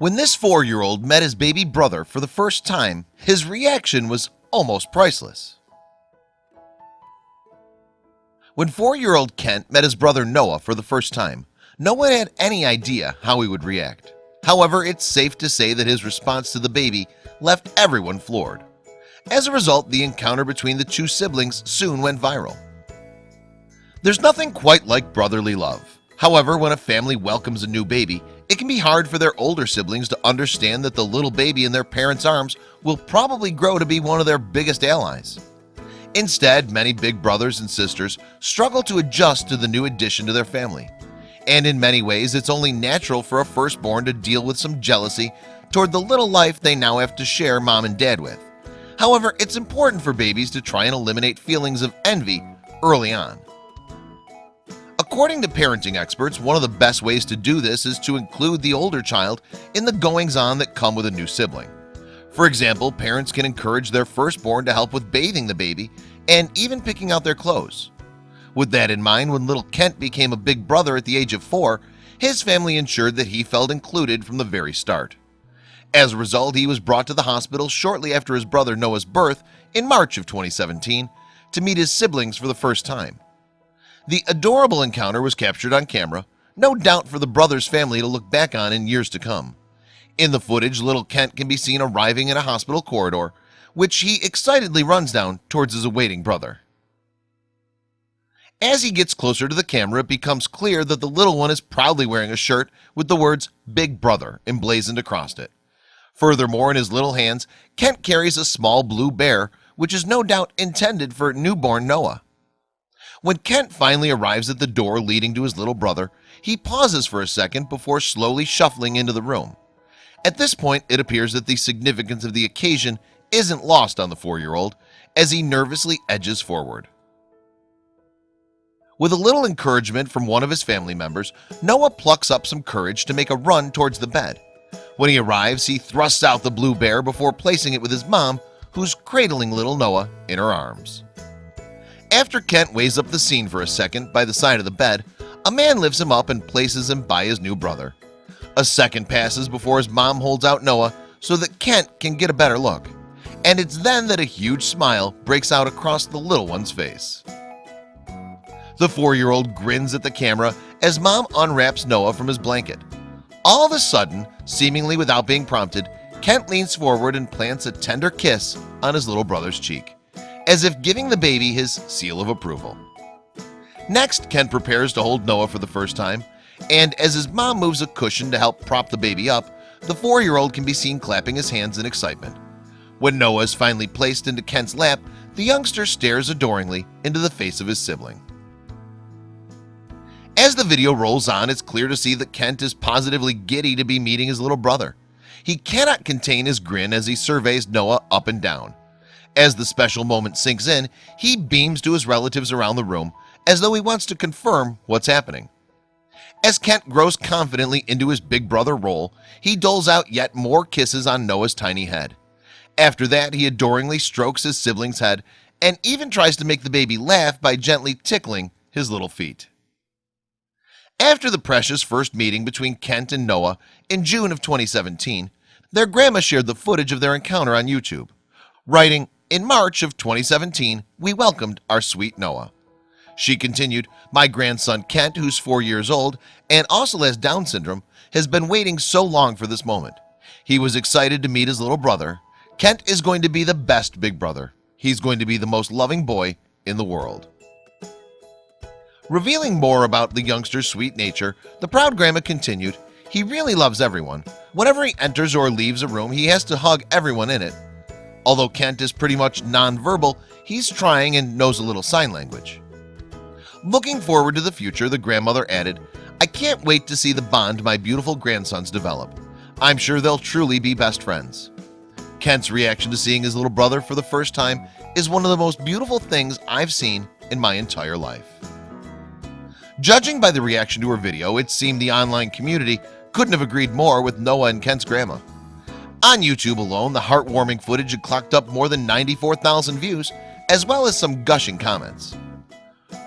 When this four-year-old met his baby brother for the first time, his reaction was almost priceless. When four-year-old Kent met his brother Noah for the first time, no one had any idea how he would react. However, it's safe to say that his response to the baby left everyone floored. As a result, the encounter between the two siblings soon went viral. There's nothing quite like brotherly love. However, when a family welcomes a new baby, it can be hard for their older siblings to understand that the little baby in their parents' arms will probably grow to be one of their biggest allies. Instead, many big brothers and sisters struggle to adjust to the new addition to their family. And in many ways, it's only natural for a firstborn to deal with some jealousy toward the little life they now have to share mom and dad with. However, it's important for babies to try and eliminate feelings of envy early on. According to parenting experts, one of the best ways to do this is to include the older child in the goings-on that come with a new sibling. For example, parents can encourage their firstborn to help with bathing the baby and even picking out their clothes. With that in mind, when little Kent became a big brother at the age of four, his family ensured that he felt included from the very start. As a result, he was brought to the hospital shortly after his brother Noah's birth in March of 2017 to meet his siblings for the first time. The adorable encounter was captured on camera, no doubt for the brother's family to look back on in years to come. In the footage, little Kent can be seen arriving in a hospital corridor, which he excitedly runs down towards his awaiting brother. As he gets closer to the camera, it becomes clear that the little one is proudly wearing a shirt with the words Big Brother emblazoned across it. Furthermore, in his little hands, Kent carries a small blue bear, which is no doubt intended for newborn Noah. When Kent finally arrives at the door leading to his little brother, he pauses for a second before slowly shuffling into the room. At this point, it appears that the significance of the occasion isn't lost on the four-year-old as he nervously edges forward. With a little encouragement from one of his family members, Noah plucks up some courage to make a run towards the bed. When he arrives, he thrusts out the blue bear before placing it with his mom, who's cradling little Noah in her arms. After Kent weighs up the scene for a second by the side of the bed, a man lifts him up and places him by his new brother. A second passes before his mom holds out Noah so that Kent can get a better look. And it's then that a huge smile breaks out across the little one's face. The four-year-old grins at the camera as mom unwraps Noah from his blanket. All of a sudden, seemingly without being prompted, Kent leans forward and plants a tender kiss on his little brother's cheek as if giving the baby his seal of approval. Next Kent prepares to hold Noah for the first time and as his mom moves a cushion to help prop the baby up the four-year-old can be seen clapping his hands in excitement. When Noah is finally placed into Kent's lap the youngster stares adoringly into the face of his sibling. As the video rolls on it's clear to see that Kent is positively giddy to be meeting his little brother. He cannot contain his grin as he surveys Noah up and down as the special moment sinks in he beams to his relatives around the room as though he wants to confirm what's happening. As Kent grows confidently into his big brother role he doles out yet more kisses on Noah's tiny head. After that he adoringly strokes his sibling's head and even tries to make the baby laugh by gently tickling his little feet. After the precious first meeting between Kent and Noah in June of 2017 their grandma shared the footage of their encounter on YouTube writing in March of 2017 we welcomed our sweet Noah. She continued my grandson Kent who's four years old and also has Down syndrome has been waiting so long for this moment. He was excited to meet his little brother. Kent is going to be the best big brother. He's going to be the most loving boy in the world. Revealing more about the youngster's sweet nature the proud grandma continued he really loves everyone. Whenever he enters or leaves a room he has to hug everyone in it Although Kent is pretty much non-verbal, he's trying and knows a little sign language. Looking forward to the future, the grandmother added, I can't wait to see the bond my beautiful grandsons develop. I'm sure they'll truly be best friends. Kent's reaction to seeing his little brother for the first time is one of the most beautiful things I've seen in my entire life. Judging by the reaction to her video, it seemed the online community couldn't have agreed more with Noah and Kent's grandma. On YouTube alone, the heartwarming footage had clocked up more than 94,000 views, as well as some gushing comments.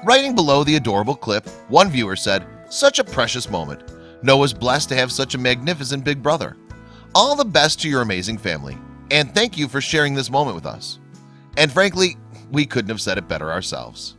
Writing below the adorable clip, one viewer said, Such a precious moment. Noah's blessed to have such a magnificent big brother. all the best to your amazing family and thank you for sharing this moment with us and frankly we couldn't have said it better ourselves